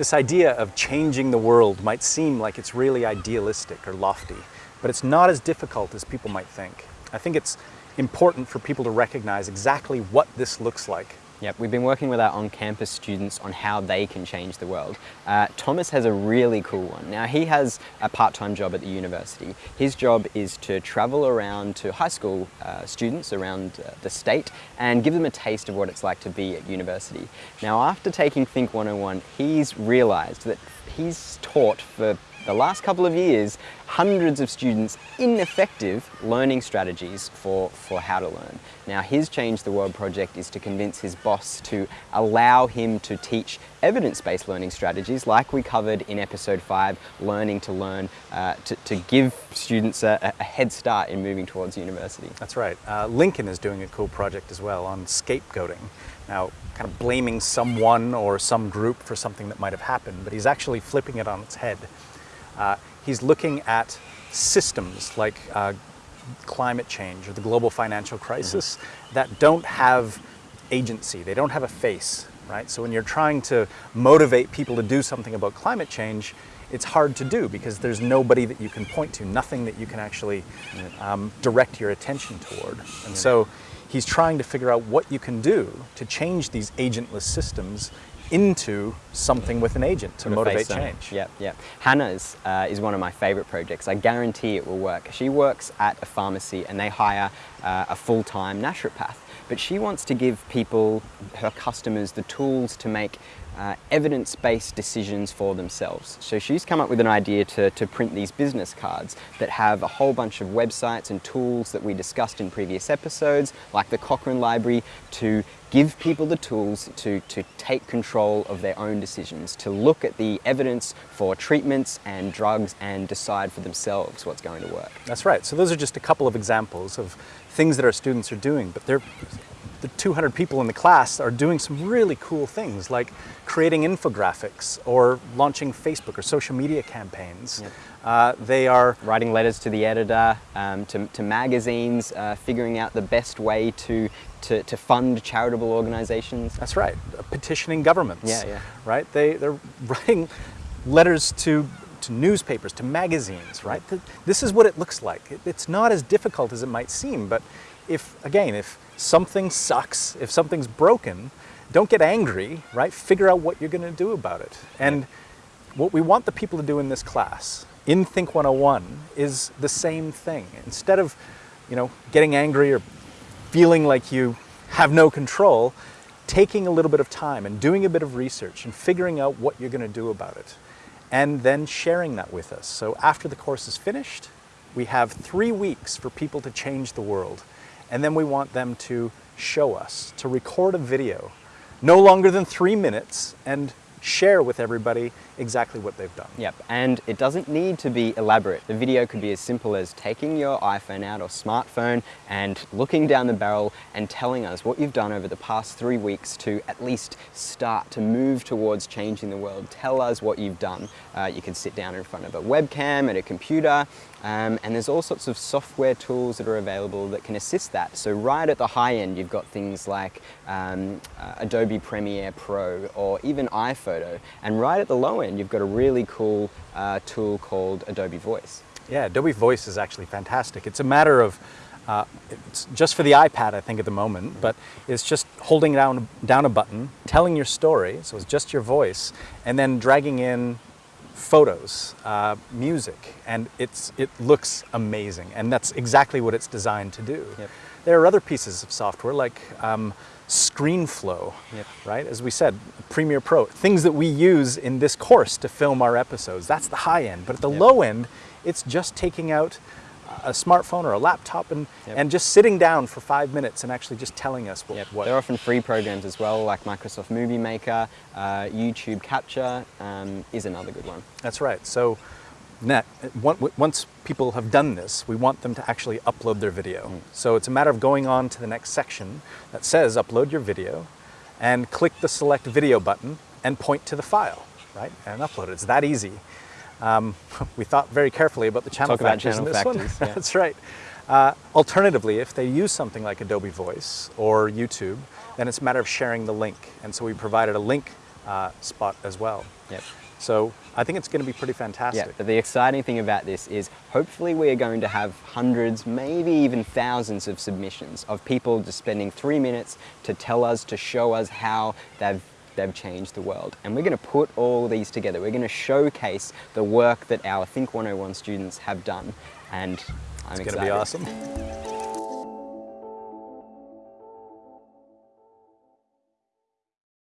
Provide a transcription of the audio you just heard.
This idea of changing the world might seem like it's really idealistic or lofty, but it's not as difficult as people might think. I think it's important for people to recognize exactly what this looks like Yep, we've been working with our on-campus students on how they can change the world. Uh, Thomas has a really cool one. Now he has a part-time job at the university. His job is to travel around to high school uh, students around uh, the state and give them a taste of what it's like to be at university. Now after taking Think 101, he's realized that he's taught for the last couple of years, hundreds of students ineffective learning strategies for, for how to learn. Now his Change the World project is to convince his boss to allow him to teach evidence-based learning strategies like we covered in episode 5, Learning to Learn, uh, to, to, give students a, a, head start in moving towards university. That's right. Uh, Lincoln is doing a cool project as well on scapegoating. Now, kind of blaming someone or some group for something that might have happened, but he's actually flipping it on its head. Uh, he's looking at systems like uh, climate change or the global financial crisis mm -hmm. that don't have agency, they don't have a face, right? So when you're trying to motivate people to do something about climate change, it's hard to do because there's nobody that you can point to, nothing that you can actually um, direct your attention toward. And so he's trying to figure out what you can do to change these agentless systems into something with an agent to motivate change. Yeah, yeah. Hannah's uh, is one of my favorite projects. I guarantee it will work. She works at a pharmacy and they hire uh, a full-time naturopath. But she wants to give people, her customers, the tools to make uh, evidence-based decisions for themselves. So she's come up with an idea to, to print these business cards that have a whole bunch of websites and tools that we discussed in previous episodes, like the Cochrane Library, to give people the tools to, to take control of their own decisions, to look at the evidence for treatments and drugs and decide for themselves what's going to work. That's right. So those are just a couple of examples of things that our students are doing, but they're the 200 people in the class are doing some really cool things like creating infographics or launching Facebook or social media campaigns. Yep. Uh, they are writing letters to the editor, um, to, to, magazines, uh, figuring out the best way to, to, to, fund charitable organizations. That's right, uh, petitioning governments. Yeah, yeah. Right, they, they're writing letters to to newspapers, to magazines, right? This is what it looks like. It's not as difficult as it might seem, but if, again, if something sucks, if something's broken, don't get angry, right? Figure out what you're going to do about it. And what we want the people to do in this class, in Think 101, is the same thing. Instead of, you know, getting angry or feeling like you have no control, taking a little bit of time and doing a bit of research and figuring out what you're going to do about it. And then sharing that with us. So after the course is finished, we have three weeks for people to change the world. And then we want them to show us, to record a video, no longer than three minutes, and share with everybody exactly what they've done. Yep, and it doesn't need to be elaborate. The video could be as simple as taking your iPhone out or smartphone and looking down the barrel and telling us what you've done over the past three weeks to at least start to move towards changing the world. Tell us what you've done. Uh, you can sit down in front of a webcam at a computer um, and there's all sorts of software tools that are available that can assist that. So right at the high end, you've got things like um, uh, Adobe Premiere Pro or even iPhoto. And right at the low end, you've got a really cool uh, tool called Adobe Voice. Yeah, Adobe Voice is actually fantastic. It's a matter of, uh, it's just for the iPad, I think, at the moment, but it's just holding down, down a button, telling your story, so it's just your voice, and then dragging in photos, uh, music, and it's, it looks amazing. And that's exactly what it's designed to do. Yep. There are other pieces of software like um, ScreenFlow, yep. right? As we said, Premiere Pro, things that we use in this course to film our episodes. That's the high end. But at the yep. low end, it's just taking out a smartphone or a laptop and, yep. and just sitting down for five minutes and actually just telling us what, yep. what. They're often free programs as well, like Microsoft Movie Maker, uh, YouTube Capture um, is another good one. That's right. So net, once people have done this, we want them to actually upload their video. Mm. So it's a matter of going on to the next section that says upload your video and click the select video button and point to the file, right? And upload it. It's that easy. Um, we thought very carefully about the channel Talk factors channel in this factors, one. Yeah. That's right. Uh, alternatively, if they use something like Adobe Voice or YouTube, then it's a matter of sharing the link. And so we provided a link uh, spot as well. Yep. So I think it's going to be pretty Yeah, fantastic. but the exciting thing about this is hopefully we are going to have hundreds, maybe even thousands of submissions of people just spending three minutes to tell us, to show us how they've they've changed the world. And we're going to put all these together. We're going to showcase the work that our Think 101 students have done. And I'm It's excited. going to be awesome.